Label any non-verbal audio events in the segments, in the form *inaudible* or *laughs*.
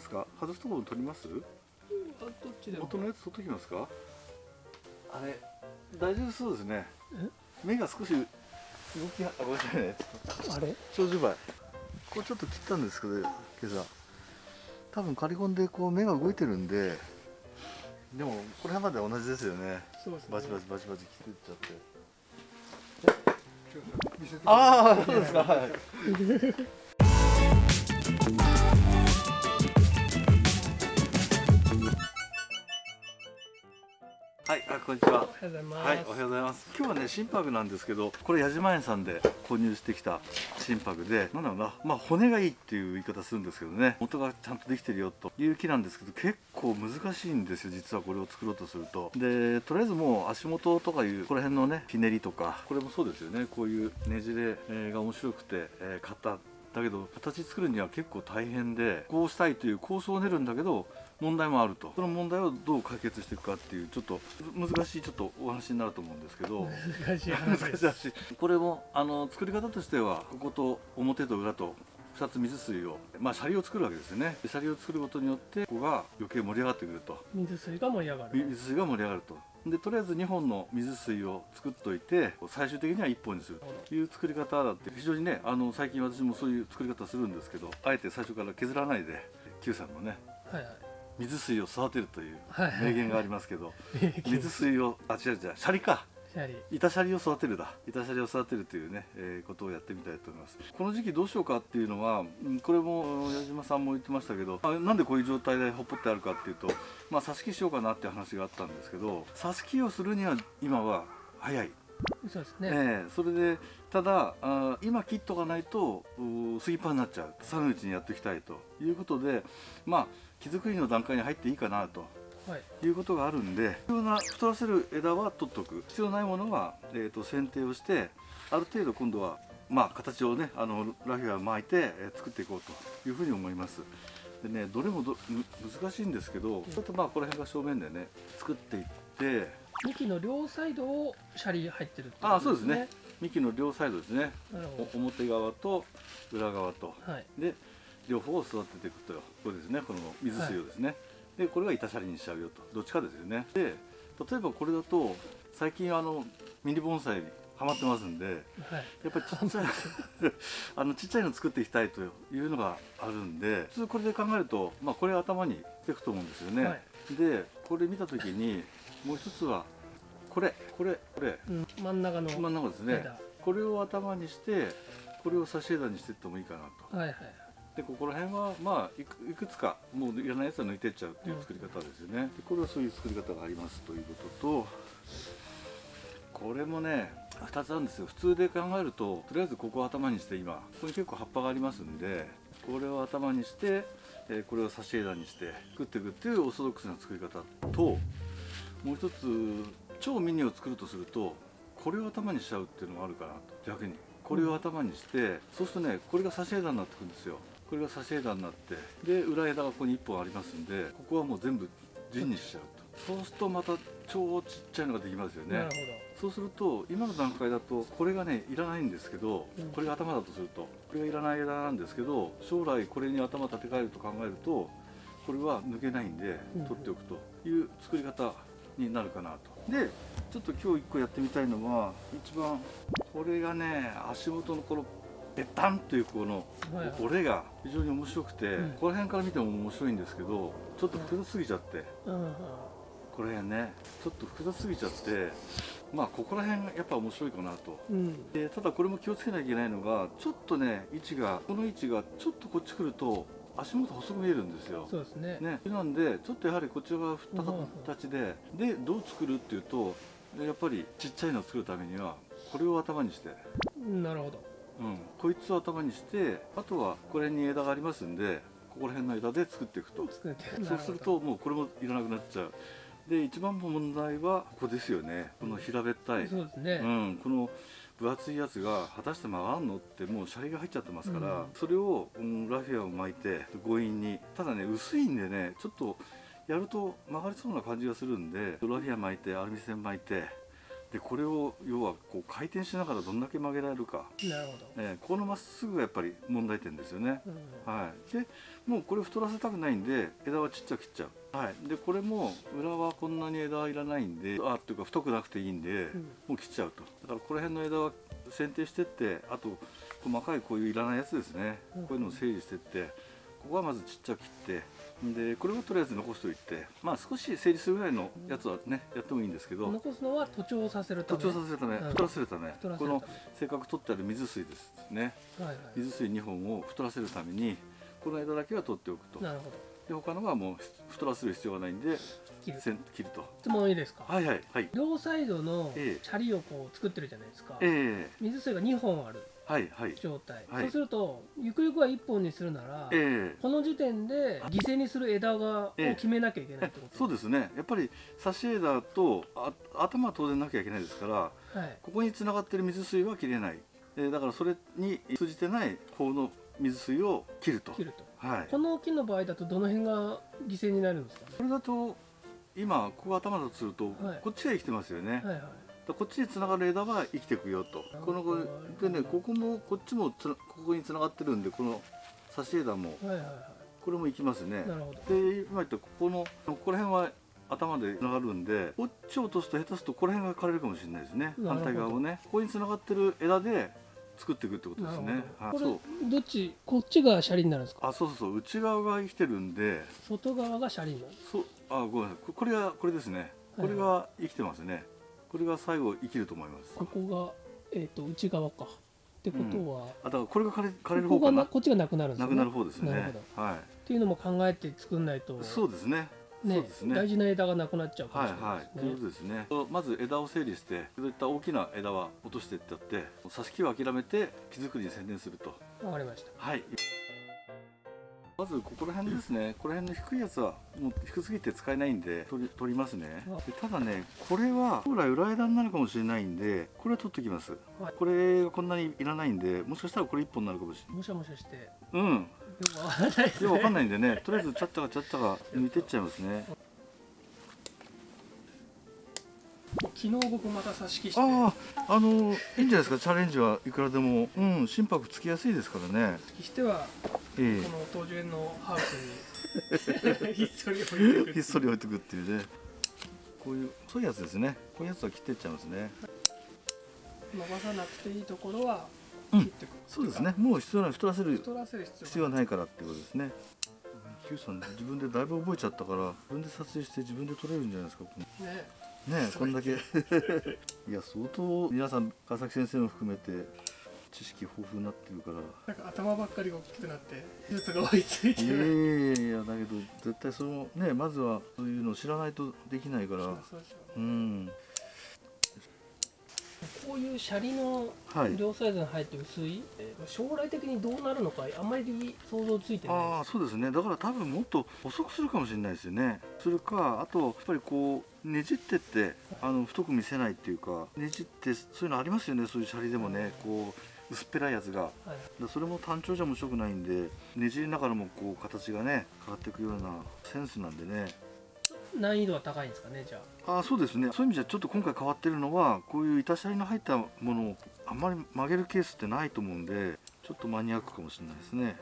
ますか？外すところ取ります？あどっちでも。元のやつ取っときますか？あれ大丈夫そうですね。目が少し動きあごめんなさいね。あれ？長寿梅これちょっと切ったんですけど今朝。多分刈り込んでこう目が動いてるんででもこれまで同じですよね。そうですね。バチバチバチバチ切ってっちゃって。ああそうですか。はい *laughs* こんにちは。おはようございます、はい、おはようございます。今日はね、心拍なんですけど、これ矢島園さんで購入してきた心拍で、なんだろうな、まあ骨がいいっていう言い方するんですけどね、元がちゃんとできてるよという木なんですけど、結構難しいんですよ、実はこれを作ろうとすると。で、とりあえずもう足元とかいう、この辺のね、ひねりとか、これもそうですよね、こういうねじれえーが面白くて、えー買った。だけど形作るには結構大変でこうしたいという構想を練るんだけど問題もあると。その問題をどう解決していくかっていうちょっと難しいちょっとお話になると思うんですけど。難しい難しい話です。*laughs* 話これもあの作り方としてはここと表と裏と2つ水水をまあシャリを作るわけですよね。でシャリを作ることによってここが余計盛り上がってくると。水水が盛り上がる。水水が盛り上がると。でとりあえず2本の水水を作っといて最終的には1本にするという作り方だって。非常にねあの最近私もそういう作り方するんですけどあえて最初から削らないで Q さんのね。はいはい水水を育てるという名言がありますけど水水をあ違う違うシャリか。板シャリを育てるだ。板シャリを育てるというね、えーことをやってみたいと思います。この時期どうしようかっていうのはうんこれも矢島さんも言ってましたけどあなんでこういう状態でほっぽってあるかっていうとまあ挿し木しようかなっていう話があったんですけど挿し木をするには今は早い、そうですね、ええそれでただあ今切っとかないとうスギッパーになっちゃう。寒いうちにやっていきたいということでまあ木作りの段階に入っていいかなとはい。いうことがあるんで必要な太らせる枝は取っとく。必要ないものは、えー、と剪定をしてある程度今度はまあ形をねあのラフィアを巻いて、えー作っていこうというふうに思います。でねどれもどむ難しいんですけどちょっとまあこの辺が正面でね作っていって幹の両サイドをシャリ入ってるってあことそうですね。幹の両サイドですね。表側と裏側と。どはい。で両方を育てていくとこれですね。この水水をですね、でこれが板シャリにしちゃうよと。どっちかですよね。で例えばこれだと最近あのミニ盆栽にハマってますんではい。やっぱりちっちゃい *laughs* あのちっちゃいの作っていきたいというのがあるんで普通これで考えると、まあ、これ頭にしていくと思うんですよね、はい。でこれ見た時にもう一つはこれこれこれ。うん、真ん中の真ん中ですね。枝。これを頭にしてこれを差し枝にしていってもいいかなと。はいはいでここら辺はまあいくいくつかもういらないやつは抜いてっちゃうっていう作り方ですよね、でこれはそういう作り方がありますということとこれもね2つあるんですよ。普通で考えるととりあえずここを頭にして今ここに結構葉っぱがありますんでこれを頭にして、えーこれを差し枝にして作っていくっていうオーソドックスな作り方ともう一つ超ミニを作るとするとこれを頭にしちゃうっていうのがあるかなと。逆に。これを頭にして、そうするとねこれが差し枝になってくるんですよこれが差し枝になってで裏枝がここに1本ありますんでここはもう全部陣にしちゃうと。そうするとまた超ちっちゃいのができますよね。なるほそうすると今の段階だとこれがねいらないんですけど、うん。これが頭だとするとこれがいらない枝なんですけど将来これに頭立て替えると考えるとこれは抜けないんでうん。取っておくという作り方になるかなと。でちょっと今日1個やってみたいのは一番これがね足元のこのペタンというこの折れが非常に面白くて、うん。この辺から見ても面白いんですけどちょっと複雑すぎちゃって。これねちょっと複雑すぎちゃってまあここら辺がやっぱ面白いかなと。うん。でただこれも気をつけなきゃいけないのがちょっとね位置がこの位置がちょっとこっち来ると足元細く見えるんですよ。そうですね。ね、なんでちょっとやはりこっち側振ったうんうん形ででどう作るっていうとやっぱりちっちゃいのを作るためにはこれを頭にして、なるほどうん、こいつを頭にしてあとはこれに枝がありますんでここら辺の枝で作っていくと。作ってそうするともうこれもいらなくなっちゃう。で一番問題はここですよね。この平べったい、そうですね、うん、この分厚いやつが果たして曲がんのってもうシャリが入っちゃってますから、うん。それを、うんラフィアを巻いて強引に。ただね薄いんでねちょっとやると曲がりそうな感じがするんでラフィア巻いてアルミ線巻いてでこれを要はこう回転しながらどんだけ曲げられるか、なるほど、えーこのまっすぐがやっぱり問題点ですよね。うん。はい、でもうこれ太らせたくないんで枝はちっちゃく切っちゃう、はい、でこれも裏はこんなに枝はいらないんであっていうか太くなくていいんで、うん。もう切っちゃうと。だからこの辺の枝は剪定してってあと細かいこういういらないやつですね、うん。こういうのを整理してってここはまずちっちゃく切ってでこれはとりあえず残しておいてまあ少し整理するぐらいのやつはねやってもいいんですけど残すのは徒長させるため。徒長させるためうん。太らせるため太らせるため。このせっかく取ってある水水ですね。はいはい。水水2本を太らせるためにこの枝だけは取っておくと。なるほど。で他のはもう太らせる必要がないんで切る。切ると。質問いいですか、はいはいはい。両サイドのええ。シャリをこう作ってるじゃないですか、ええ。水水が2本あるはいはい。状態、はい。そうするとゆくゆくは1本にするなら、ええ。この時点で犠牲にする枝がをえ。え決めなきゃいけないってこと、そうですね。やっぱり差し枝とあ頭は当然なきゃいけないですからはい。ここに繋がってる水水は切れない、えーだからそれに通じてない方の水水を切ると。切ると。はい。この木の場合だとどの辺が犠牲になるんですかね？これだと今ここ頭だとすると、はい。こっちが生きてますよね、はいはいこっちに繋がる枝は生きていくよと。このでねここもこっちもつなここに繋がってるんでこの差し枝も。はいはいはこれも生きますね。いなるほど。で今言ったここのここら辺は頭で繋がるんでこっちを落とすと下手するとこの辺が枯れるかもしれないですね。反対側をね。ここに繋がってる枝で作っていくってことですね。はい。これどっちこっちがシャリになるんですか？あそうそうそう。内側が生きてるんで。外側がシャリになる。そう。あごめんなさい。ここれがこれですね。これが生きてますねこれが最後生きると思います。ここが、えー、と内側か。ってことは、あだからこれが枯れ枯れるここが方かな？なこっちがなくなるんですよね。なくなる方ですね。なるほど。はい。っていうのも考えて作んないとそうですね。ねそうですね。大事な枝がなくなっちゃうかもはいしれないはい、とい。うことですね。まず枝を整理して、そういった大きな枝は落としていってやって、挿し木を諦めて木作りに専念すると。わかりました。はい。まずここら辺ですね。この辺の低いやつはもう低すぎて使えないんで取り取りますねあ。でただね、これは将来裏枝になるかもしれないんで、これは取ってきます。はいこれがこんなにいらないんで、もしかしたらこれ一本になるかもしれない。もしゃもしゃしてようん。ですいやわかんねないんでね、とりあえずちゃったかちゃったか抜いてっちゃいますね。昨日僕また挿し木してああ、あのいいんじゃないですか？チャレンジはいくらでも、うん、心拍つきやすいですからね。てはえこの東樹園のハウスにひっそり置いてくえ、ひっそり置いてくっていうね。こういうそういうやつですね。こういうやつは切ってっちゃいますね。伸ばさなくていいところはうん切っていく、そうですね。もう必要ない太らせる太らせる必要はないからってことですね。Q さん自分でだいぶ覚えちゃったから自分で撮影して自分で撮れるんじゃないですか。ねねえこんだけ *laughs* いや相当皆さん川崎先生も含めて知識豊富になってるから。なんか頭ばっかりが大きくなって技術が追いついていやる。いやいやだけど絶対そのねまずはそういうのを知らないとできないから。そうん。こういうシャリのはい。両サイズに入って薄い、えー将来的にどうなるのかあんまり想像ついてない。ああそうですね。だから多分もっと遅くするかもしれないですよね。するかあとやっぱりこうねじってってあの太く見せないっていうかねじってそういうのありますよね。そういうシャリでもねこう薄っぺらいやつが。はい、だそれも単調じゃ面白くないんでねじりながらもこう形がね変わっていくようなセンスなんでね。難易度は高いんですかねじゃあ？あそうですね。そういう意味じゃちょっと今回変わってるのはこういう板シャリの入ったものをあんまり曲げるケースってないと思うんでちょっとマニアックかもしれないですね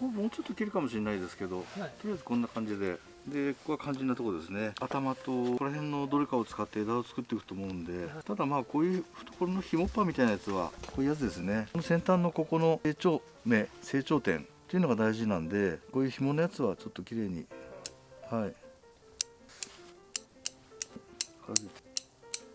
もうちょっと切るかもしれないですけどはい。とりあえずこんな感じで。でここは肝心なところですね。頭とここら辺のどれかを使って枝を作っていくと思うんで。ただまあこういう懐のひもっぱみたいなやつはこういうやつですね。この先端のここの成長目成長点っていうのが大事なんでこういう紐のやつはちょっと綺麗にはい。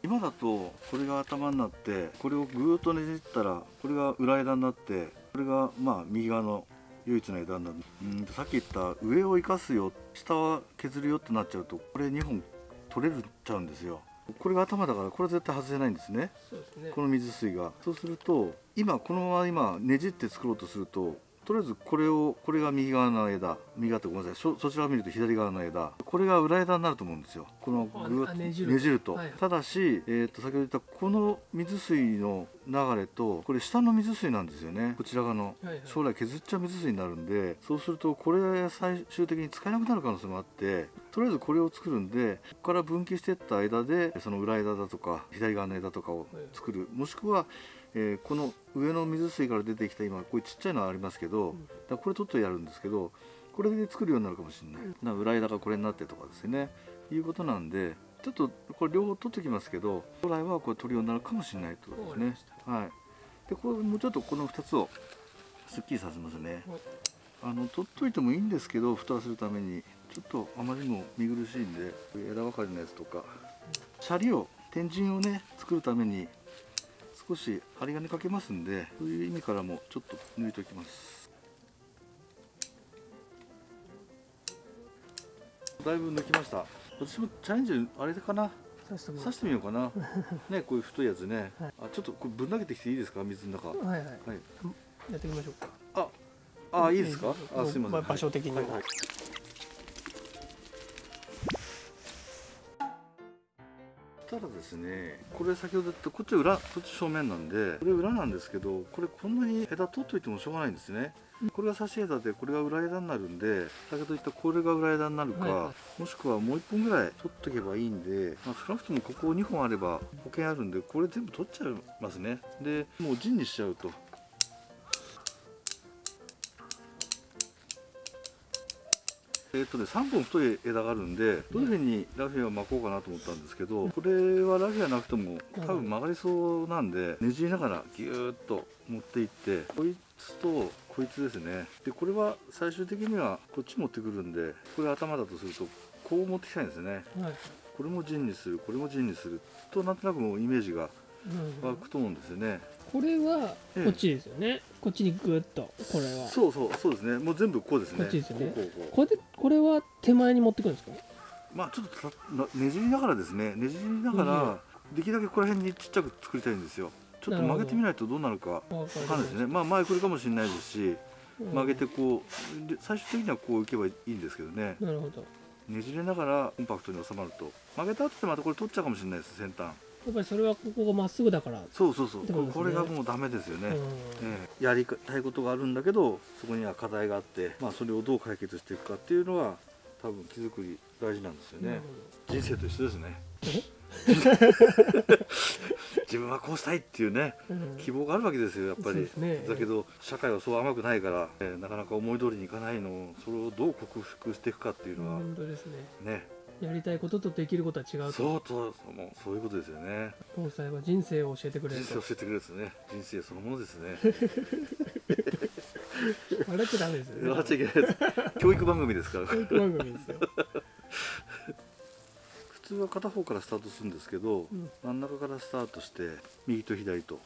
今だとこれが頭になってこれをぐーっとねじったらこれが裏枝になってこれがまあ右側の唯一の枝になるうんさっき言った上を生かすよ下は削るよってなっちゃうとこれ2本取れるっちゃうんですよ。これが頭だからこれ絶対外せないんですね。ね。この水水が。そうすると今このまま今ねじって作ろうとするととりあえずこれをこれが右側の枝。右側ってごめんなさい。そそちらを見ると左側の枝。これが裏枝になると思うんですよ。ここのぐあっと。ねじると、はい。ただし、えー、と先ほど言ったこの水水の流れとこれ下の水水なんですよね。こちら側の。はいはい。将来削っちゃう水水になるんでそうするとこれ最終的に使えなくなる可能性もあってとりあえずこれを作るんでここから分岐していった枝でその裏枝だとか左側の枝とかを作る。もしくは、えーこの上の水水から出てきた今こういうちっちゃいのはありますけど、ん。だこれ取ってやるんですけどこれで作るようになるかもしれない、だから裏枝がこれになってとかですね。いうことなんでちょっとこれ両方取ってきますけど将来はこれ取るようになるかもしれないってことですね。はい。でこれもうちょっとこの2つをすっきりさせますね。はい。あの取っといてもいいんですけど蓋をするためにちょっとあまりにも見苦しいんで枝分かれのやつとかシャリを天神をね作るために少し針金かけますんでそういう意味からもちょっと抜いておきます。だいぶ抜きました。私もチャレンジあれかな？刺してみようかな。*laughs* ねこういう太いやつね、はい。あちょっとこれぶん投げてきていいですか？水の中。はいはいはい。やってみましょうか。ああいいですか？あすいません、まあ場所的にもはいはいただですねこれ先ほど言ったこっち裏こっち正面なんでこれ裏なんですけどこれこんなに枝取っといてもしょうがないんですね。これが差し枝でこれが裏枝になるんで先ほど言ったこれが裏枝になるか、はいはもしくはもう1本ぐらい取っとけばいいんで、まあ、少なくともここ2本あれば保険あるんでこれ全部取っちゃいますね。でもう陣にしちゃうとえっとね、3本太い枝があるんでどういうふうにラフィアを巻こうかなと思ったんですけどこれはラフィアなくても多分曲がりそうなんでねじりながらギューッと持っていってこいつとこいつですね。でこれは最終的にはこっち持ってくるんでこれ頭だとするとこう持ってきたいんですね。はい。これも陣にするこれも陣にするとなんとなくもうイメージがうん。湧くと思うんですよねこれはええこっちですよね。こっちにグッとこれは。そうそうそうですね。もう全部こうですね。こっちですよね。こうこうこう。これでこれは手前に持ってくるんですか？まあちょっとねじりながらですね。ねじりながらできるだけここら辺にちっちゃく作りたいんですよ。ちょっと曲げてみないとどうなるかわわかんないですね。まあ前来るかもしれないですしうん。曲げてこうで最終的にはこういけばいいんですけどね。なるほど。ねじれながらコンパクトに収まると。曲げた後でまたこれ取っちゃうかもしれないです先端やっぱりそれはここがまっすぐだから、そうそうそう。ね。これがもうダメですよね、やりたいことがあるんだけどそこには課題があって、まあ、それをどう解決していくかっていうのは多分木作り大事なんですよね。人生と一緒ですね。え？*laughs* 自分はこうしたいっていうねうん。希望があるわけですよやっぱり、ね。だけど社会はそう甘くないから、えーなかなか思い通りにいかないのをそれをどう克服していくかっていうのは、本当ですね。ねやりたいこととできることは違うと。そうとそうもうそういうことですよね。防災は人生を教えてくれると。人生を教えてくれるですね。人生そのものですね。*laughs* 笑っちゃダメですよね。笑っちゃいけないです。教育番組ですから。教育番組ですよ、*laughs* 普通は片方からスタートするんですけど、うん。真ん中からスタートして右と左と。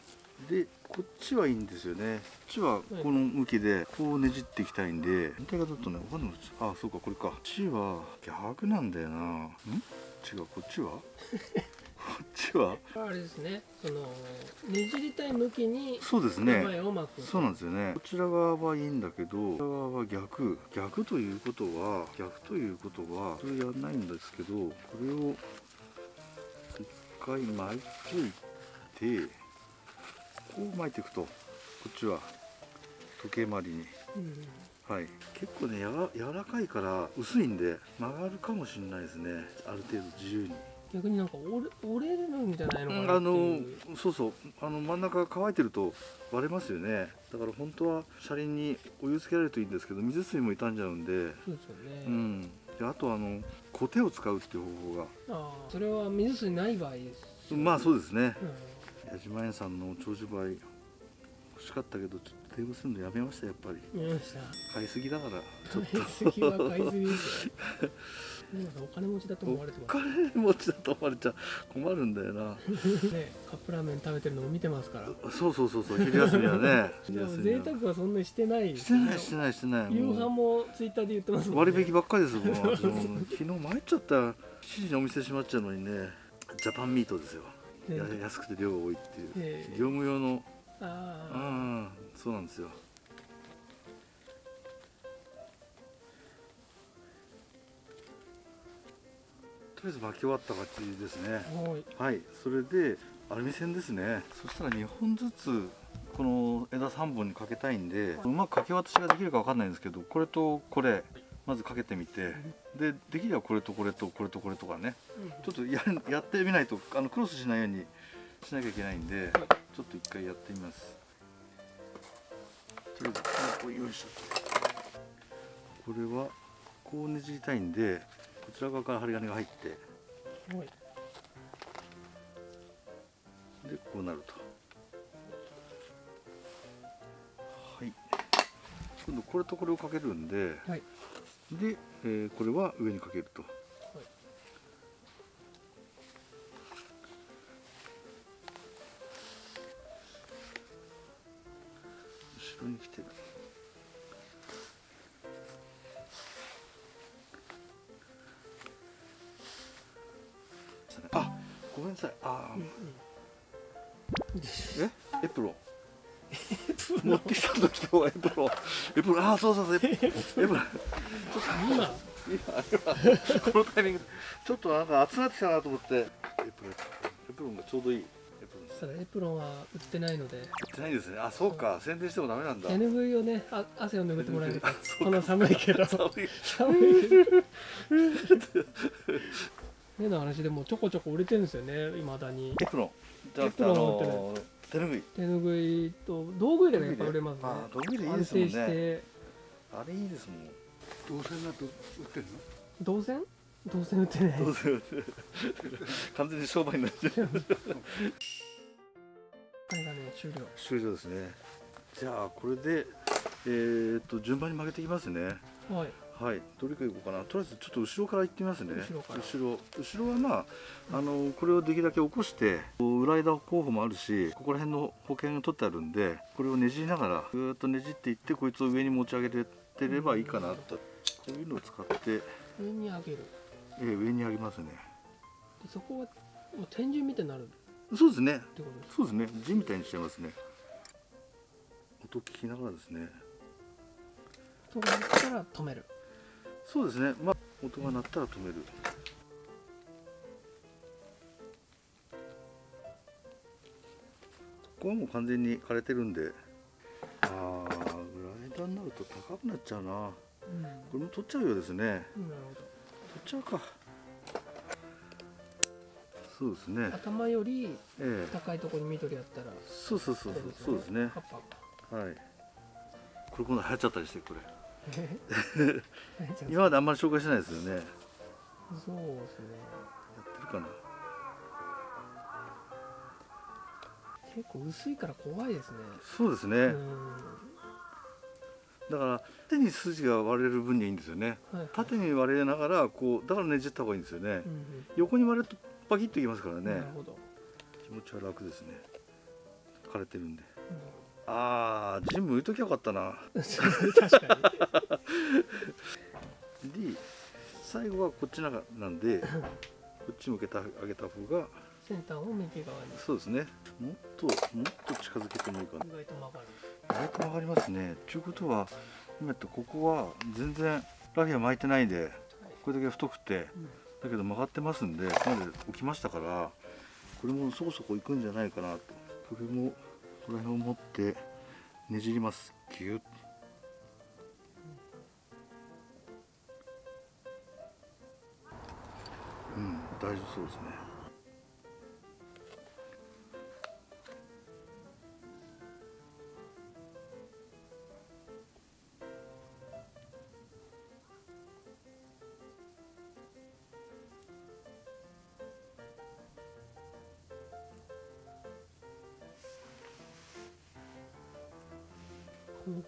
でこっちはいいんですよね。こっちはこの向きでこうねじっていきたいんで反対側だとねわかんないあそうかこれか。こっちは逆なんだよな。ん？違うこっちは？*laughs* こっちは？あれですね。そのねじりたい向きにそうです前ねを巻く。そうなんですよね。こちら側はいいんだけどこちら側は逆。逆ということは逆ということはそれやんないんですけどこれを一回巻いといてこう巻いていくとこっちは時計回りに。うんはい。結構ねやわ柔らかいから薄いんで曲がるかもしれないですね。ある程度自由に。逆になんか折れ折れるんじゃないのかうんなってあのそうそう。あの真ん中が乾いてると割れますよね。だから本当は車輪にお湯つけられるといいんですけど水水も傷んじゃうんで、そうですよね、うん、であとあのコテを使うっていう方法が。ああそれは水水ない場合ですまあそうですね。う矢島園さんの長寿梅欲しかったけどちょっと電話するのやめましたやっぱり。ました。買いすぎだから *laughs* ちょっ買いすぎは買いすぎですよ。お金持ちだととお思われてます。金持ちだと思われちゃ困るんだよな。*laughs* ねカップラーメン食べてるのも見てますから。そうそうそうそう昼休みはね昼 *laughs* でも贅沢はそんなにしてない。してないしてないしてない。夕飯もツイッターで言ってますね。割引ばっかりですもん。昨日参っちゃった。7時にお店閉まっちゃうのにねジャパンミートですよ安くて量が多いっていう。ええ業務用の。ああそうなんですよ。りあえず巻き終わった感じですね。はい。はい。それでアルミ線ですね。そしたら2本ずつこの枝3本にかけたいんでうまくかけ渡しができるかわかんないんですけどこれとこれまずかけてみてでできればこれとこれとこれとこれとかね。ちょっとやるやってみないとあのクロスしないようにしなきゃいけないんでちょっと一回やってみます。とりあえずよいしょ。これはこうねじりたいんでこちら側から針金が入ってはい。でこうなると。はい。今度これとこれをかけるんではいで、えーこれは上にかけると。後ろに来てる。あごめんなさい。あー、え？エプロン持ってきた時のエプロン。エプロン。ああそうそうそう。エプロン。今？このタイミングで。ちょっとなんか熱くなってきたなと思って。エプロン。エプロンがちょうどいいエプロンそしたらエプロンは売ってないので。売ってないんですね。あそうか。宣伝してもダメなんだ。手ぬぐいをねあ汗を拭ってもらえる *laughs* この寒いけど。寒い。*laughs* 寒い。け *laughs* ど目の話でもちょこちょこ売れてるんですよねいまだに。エプロン。エプロンはの手ぬぐい。手ぬぐいと道具入れがやっぱ売れますね。あ道具入れいい安ですもんね。あれいいですもん。動線だと売ってるの？銅線？銅線売ってない。どうせ完全に商売になっちゃう。これがね終了。終了ですね。じゃあこれでえー、っと順番に曲げていきますね。はいはい、どれからいこうかな。とりあえずちょっと後ろから行ってみますね。後ろ後ろはまああのこれをできるだけ起こして、裏枝候補もあるし、ここら辺の保険が取ってあるんで、これをねじりながらぐーっとねじっていってこいつを上に持ち上げてればいいかなと。こういうのを使って、上に上げるえー上に上げますね。でそこはもう天井みたいになるっそうですね。てことですそうですね。字みたいにしちゃいますね。音聞きながらですね。と思ったら止めるそうですね。まあ音が鳴ったら止める。ここはもう完全に枯れてるんで。ああ、裏枝になると高くなっちゃうな。うんこれも取っちゃうようですね。なる取っちゃうか。そうですね。頭よりええ高いところに緑あったらそうそうそうそう、そうですね。葉っぱはい。これ今度流行っちゃったりして、これ。今 *laughs* 今まであんまり紹介してないですよね。やっそうですね。てるかな。結構薄いから怖いですね。そうですね。うん。だから縦に筋が割れる分にはいいんですよね。はいはい。縦に割れながらこうだからねじった方がいいんですよね、うん横に割れるとパキッといきますからうんね。なるほど。気持ちは楽ですね。枯れてるんで。うんあージム置いときゃよかったな。*laughs* 確かに。で最後はこっちなんなんでこっち向けてあげた方が先端を右側に。そうですね。もっともっと近づけてもいいかな。意外と曲がる。意外と曲がりますね。ということは今やってここは全然ラフィア巻いてないんでこれだけ太くてうん。だけど曲がってますんでここまで置きましたからこれもそこそこいくんじゃないかなと。これもこの辺を持ってねじります。ギュッうん大丈夫そうですね。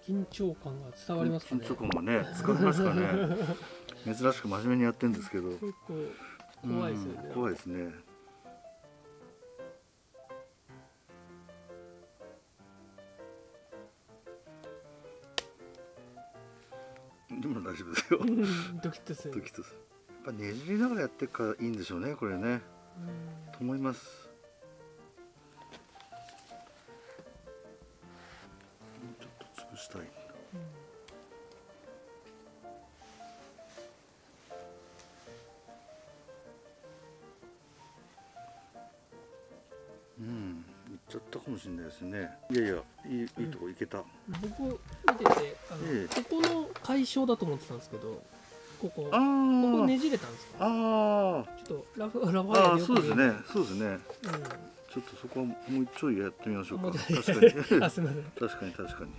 緊張感が伝わりますかね。緊張感がね疲れますかね。*laughs* 珍しく真面目にやってるんですけど。結構怖いですよね。うん怖いですね。でも大丈夫ですよ。うんドキッとする。ドキッとする。やっぱねじりながらやってるからいいんでしょうねこれね。うん。と思いますうん。いっちゃったかもしれないですね。いやいやいいいいとこ行けた、僕見ててあの、ええ。ここの解消だと思ってたんですけどここあここーねじれたんですか？あー。ちょっとラフラファイアそうですね。そうですね。うん。ちょっとそこはもうちょいやってみましょうか。*laughs* 確かに。確かに確かに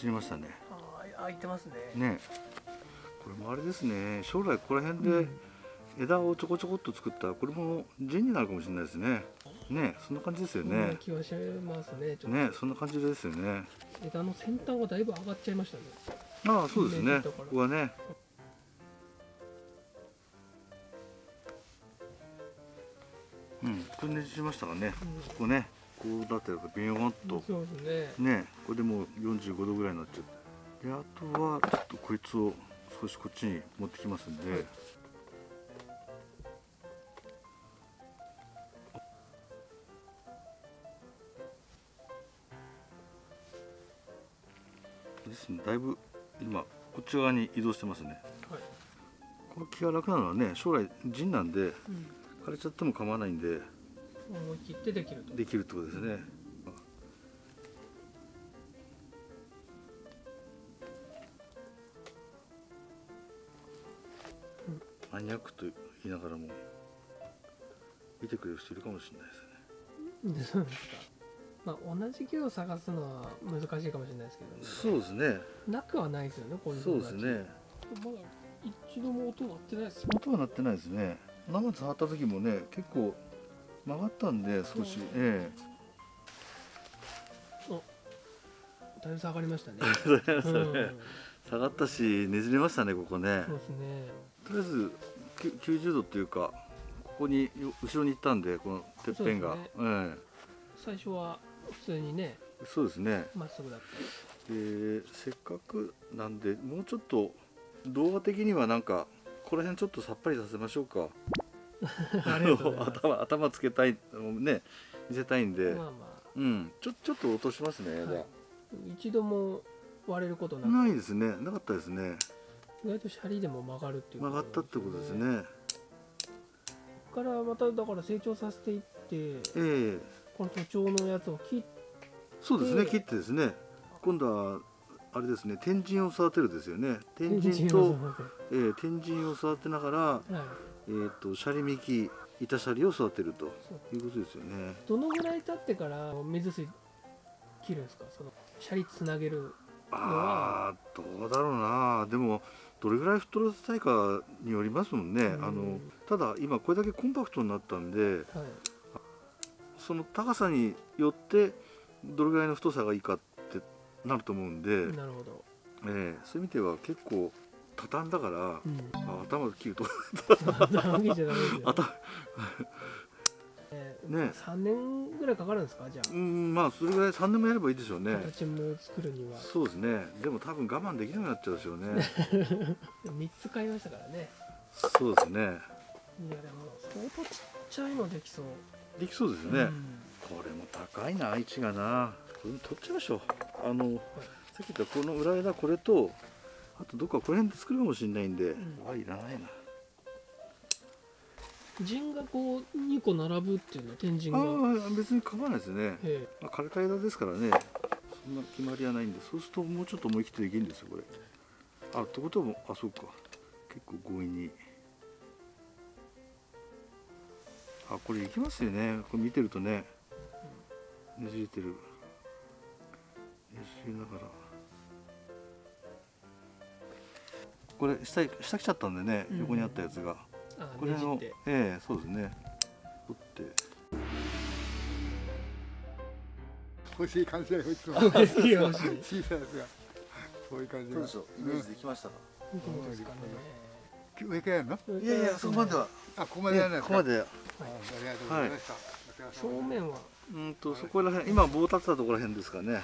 ねじりましたね。あー開いてますね。ね。これもあれですね。将来ここら辺でうん。枝をちょこちょこっと作ったらこれも陣になるかもしれないですね。ねそんな感じですよね。気はしますねねそんな感じですよね。枝の先端がだいぶ上がっちゃいましたね。ああそうですね。ここはね。うんこれねじりましたかね。ここねこうだったらビヨーンと。ね。ねこれでもう45度ぐらいになっちゃって。であとはちょっとこいつを少しこっちに持ってきますんで、はい。ですね。だいぶ今こっち側に移動してますね。はい。この気が楽なのはね将来陣なんでうん。枯れちゃっても構わないんで思い切ってできると。できるってことですね。マニアックと言いながらも見てくれる人いるかもしれないですね。そうですかまあ同じ木を探すのは難しいかもしれないですけどね。そうですね。なくはないですよねこういうそうですね。まだ一度も音鳴ってないですよ音は鳴ってないですね。生触った時もね結構曲がったんで少しそう。えだいぶ下がりましたね。*laughs* 下がったしねじれましたねここね。すね。とりあえずきゅ90度っていうかここによ後ろに行ったんでこのてっぺんがそうえ最初は普通にねえそうですね。まっすぐだった。でせっかくなんでもうちょっと動画的にはなんかこの辺ちょっとさっぱりさせましょうか *laughs* 頭頭つけたいね見せたいんで、まあまうん。ちょちょっと落としますね枝、はい。あ一度も割れることないですね。なかったですね。意外とシャリでも曲がるっていう曲がったってことですね。からまただから成長させていってええ。この徒長のやつを切っそうですねで切ってですね。今度はあれですね天神を育てるですよね。天天神と神を、育ええ天神を育てながら、てはいえー、とシャリ幹板シャリを育てるということですよね。どのぐらい経ってから水水切るんですか？そのシャリつなげるああどうだろうな。でもどれぐらい太らせたいかによりますもんね、うん。あのただ今これだけコンパクトになったんではい。その高さによってどれぐらいの太さがいいかってなると思うんで、なるほど、ええそういう意味では結構畳んだから、うん、あ頭切ると。*laughs* *laughs* ね。3年ぐらいかかるんですか？じゃあ、うんまあそれぐらい3年もやればいいでしょうね。形も作るには。そうですね。でも多分我慢できなくなっちゃうでしょうね。*laughs* 3つ買いましたからね。そうですね。いやでも相当ちっちゃいのできそう。できそうですね、うん。これも高いな位置がな。これも取っちゃいましょう。あの、さっき言ったこの裏枝これとあとどっかこの辺で作るかもしれないんで、ん。あいらないな。陣がこう2個並ぶっていうのは天神が。ああ別に構わないですね、えまあ、枯れた枝ですからね。そんな決まりはないんでそうするともうちょっと思い切ってできるんですよこれ。あってことはあそうか。結構強引に。あこれいきますよね。これ見てるとね。ねじれてる。ねじれながらこれ下下来ちゃったんでね、うん。横にあったやつが。あこれのええそうですね。取って。欲しい感じだよいつも。欲しい欲しい。小さいやつが。こういう感じが。イメージできましたか、どうですかね上からやるの？いやいやそこまでは。あここまでやらないここまで。あありがとうございました、正面は。うんとそこら辺今棒立てたところら辺ですかね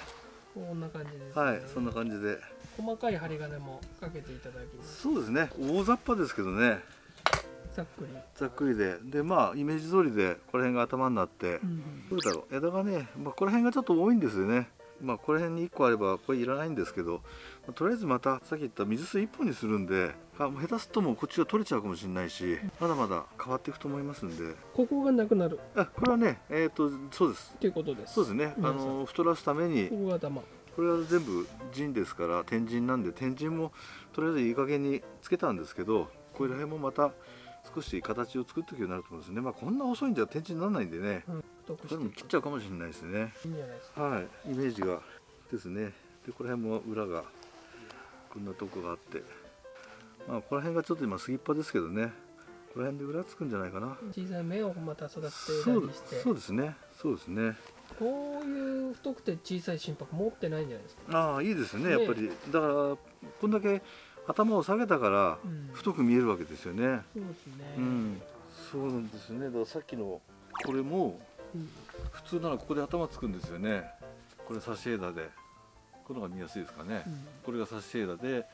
こんな感じです、ね、はいそんな感じで。細かい針金もかけていただきます。そうですね。大雑把ですけどね。ざっくり、ざっくりで。でまあイメージ通りでこの辺が頭になって、うんどうだろう。枝がね、まあ、この辺がちょっと多いんですよねまあこの辺に1個あればこれいらないんですけどとりあえずまたさっき言った水水1本にするんであもう下手するともうこっちが取れちゃうかもしれないしまだまだ変わっていくと思いますんで。ここがなくなる。あこれはねえっ、とそうです。っていうことです。そうですね。あの太らすためにここが玉。これは全部陣ですから天神なんで天神もとりあえずいい加減につけたんですけどこれら辺もまた少し形を作っていくようになると思うんですね。まあこんな遅いんじゃ天神にならないんでね。うん太くこれも切っちゃうかもしれないですね。いいんじゃないですか。はい。イメージがですね。でこの辺も裏がこんなとこがあって。まあこの辺がちょっと今杉っぱですけどね。この辺で裏つくんじゃないかな。小さい芽をまた育てて。そうですね。そうですね。こういう太くて小さい心拍持ってないんじゃないですか。ああいいですね。ね。やっぱり。だからこんだけ頭を下げたからうん。太く見えるわけですよね。そうですね。うん。そうなんですね。だからさっきのこれもうん普通ならここで頭つくんですよね。これ差し枝で。この方が見やすいですかね、うん。これが差し枝で。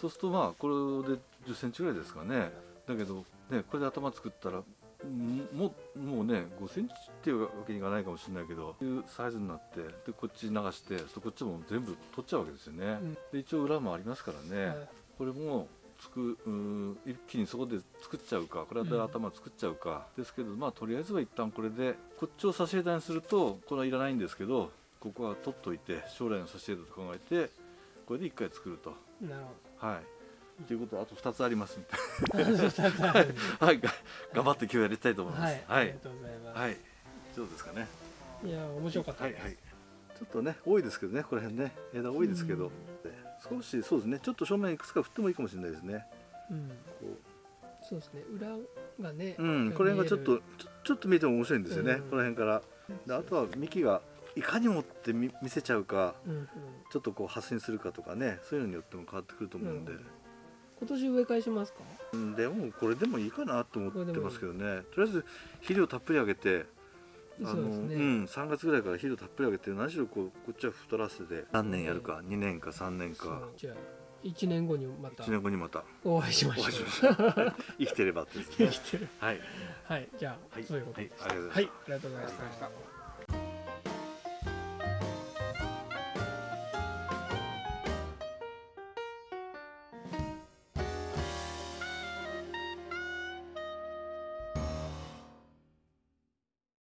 そうするとまあこれで1 0センチぐらいですかね。だけどねこれで頭作ったらんももうね5センチっていうわけにいかないかもしれないけどいうサイズになってでこっち流してそこっちも全部取っちゃうわけですよね、うん。で一応裏もありますからね、はい。これもつくうーん一気にそこで作っちゃうかこれで頭作っちゃうか、ですけどまあとりあえずは一旦これでこっちを差し枝にするとこれはいらないんですけどここは取っといて将来の差し枝と考えてこれで一回作ると。なるはい。ということであと2つありますんでほどはいはい。が頑張って今日やりたいと思います。はい、あはい。りがとうございます、はい。どうですかね。い、や面白かったです、はい。はい。ちょっとね多いですけどねこの辺ね。枝多いですけど、少しそうですね。ちょっと正面いくつか振ってもいいかもしれないですね。うん、こそうですね。裏がねううんこれがちょっと見ちょっと見ても面白いんですよね、うん。この辺から。であとは幹がいかにもって見見せちゃうかうんうん、ちょっとこう発信するかとかねそういうのによっても変わってくると思うんで、なる今年植え替えしますか？うん。でもこれでもいいかなと思ってますけどね。とりあえず肥料たっぷりあげてあのそうですね。ん、3月ぐらいから肥料たっぷりあげて何しろこうこっちは太らせて何年やるか2年か3年か。じゃあ1年後にまた。1年後にまた。お会いしましょう。生きてればってですね。*laughs* 生きてる。はい。はいじゃあ、はい。そういうことはいはい。ありがとうございました。ありがとうございました